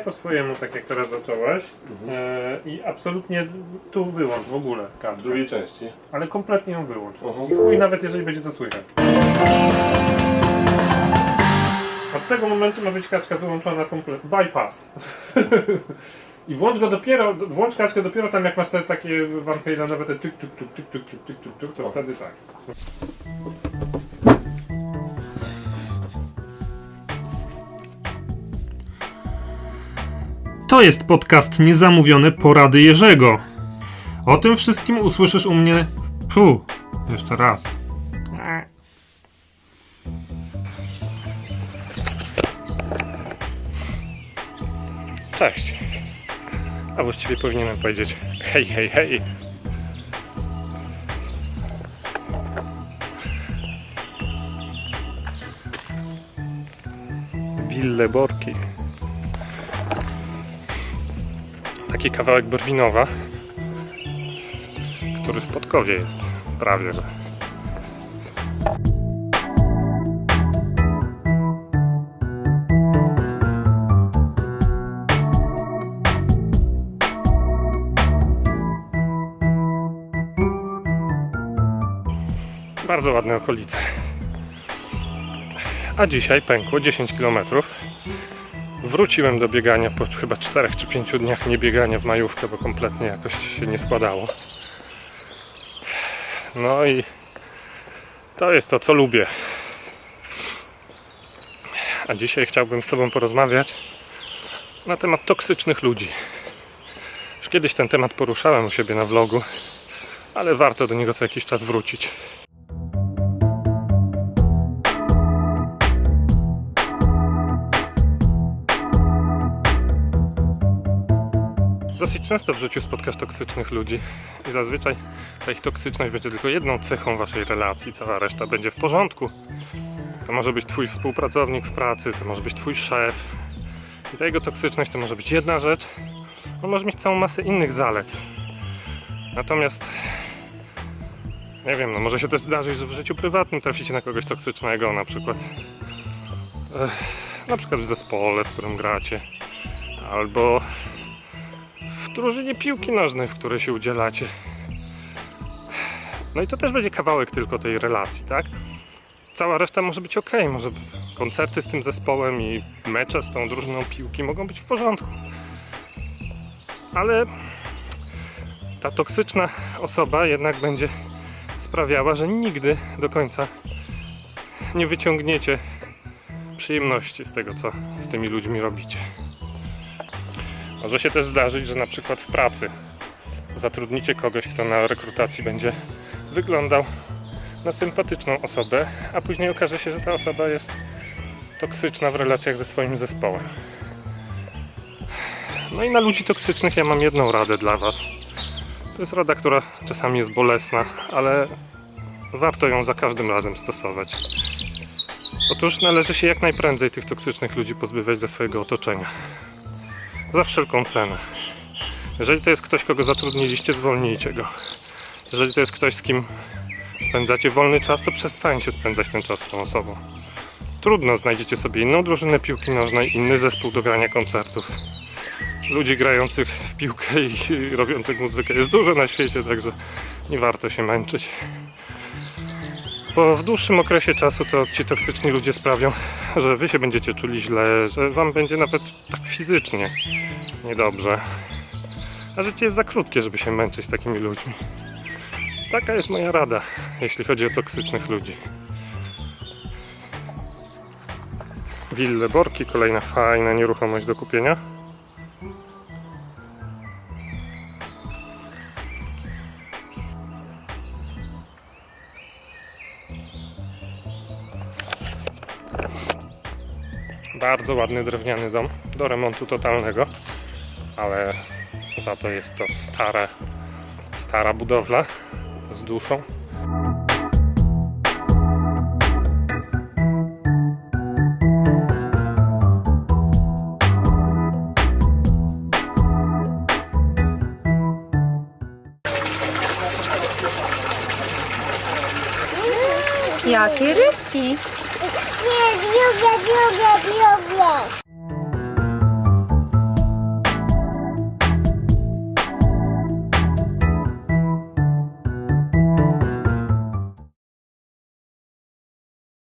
Graj po swojemu, tak jak teraz zacząłeś. E, I absolutnie tu wyłącz w ogóle W kartę. drugiej części. Ale kompletnie ją wyłącz. Mhm. I nawet jeżeli będzie to słychać. Od tego momentu ma być kaczka wyłączona kompletnie. Bypass. I włącz go dopiero, włącz kaczkę dopiero tam jak masz te takie Van Halenowe te czyk, czyk, czyk, czyk, czyk, czyk, czyk, czyk, to wtedy tak. To jest podcast Niezamówione Porady Jerzego. O tym wszystkim usłyszysz u mnie. Fu, jeszcze raz. Cześć. A właściwie powinienem powiedzieć hej, hej, hej. Wille Borki. Taki kawałek Brwinowa, który w Podkowie jest. Prawie, że. Bardzo ładne okolice. A dzisiaj pękło 10 km. Wróciłem do biegania po chyba 4 czy 5 dniach niebiegania w majówkę, bo kompletnie jakoś się nie składało. No i to jest to, co lubię. A dzisiaj chciałbym z Tobą porozmawiać na temat toksycznych ludzi. Już kiedyś ten temat poruszałem u siebie na vlogu, ale warto do niego co jakiś czas wrócić. Dosyć często w życiu spotkasz toksycznych ludzi i zazwyczaj ta ich toksyczność będzie tylko jedną cechą waszej relacji, cała reszta będzie w porządku. To może być twój współpracownik w pracy, to może być twój szef. I ta jego toksyczność to może być jedna rzecz, on może mieć całą masę innych zalet. Natomiast nie wiem, no może się też zdarzyć, że w życiu prywatnym traficie na kogoś toksycznego, na przykład ech, na przykład w zespole, w którym gracie, albo drużynie piłki nożnej, w której się udzielacie. No i to też będzie kawałek tylko tej relacji, tak? Cała reszta może być ok, może koncerty z tym zespołem i mecze z tą drużyną piłki mogą być w porządku. Ale ta toksyczna osoba jednak będzie sprawiała, że nigdy do końca nie wyciągniecie przyjemności z tego, co z tymi ludźmi robicie. Może się też zdarzyć, że na przykład w pracy zatrudnicie kogoś, kto na rekrutacji będzie wyglądał na sympatyczną osobę, a później okaże się, że ta osoba jest toksyczna w relacjach ze swoim zespołem. No i na ludzi toksycznych ja mam jedną radę dla Was. To jest rada, która czasami jest bolesna, ale warto ją za każdym razem stosować. Otóż należy się jak najprędzej tych toksycznych ludzi pozbywać ze swojego otoczenia za wszelką cenę. Jeżeli to jest ktoś, kogo zatrudniliście, zwolnijcie go. Jeżeli to jest ktoś, z kim spędzacie wolny czas, to przestańcie spędzać ten czas z tą osobą. Trudno, znajdziecie sobie inną drużynę piłki nożnej, inny zespół do grania koncertów. Ludzi grających w piłkę i robiących muzykę jest dużo na świecie, także nie warto się męczyć. Bo w dłuższym okresie czasu to ci toksyczni ludzie sprawią, że wy się będziecie czuli źle, że wam będzie nawet tak fizycznie niedobrze. A życie jest za krótkie, żeby się męczyć z takimi ludźmi. Taka jest moja rada, jeśli chodzi o toksycznych ludzi. Wille Borki, kolejna fajna nieruchomość do kupienia. Bardzo ładny drewniany dom do remontu totalnego, ale za to jest to stare, stara budowla z duszą. Jakie rybki? Yoga, yoga, yoga.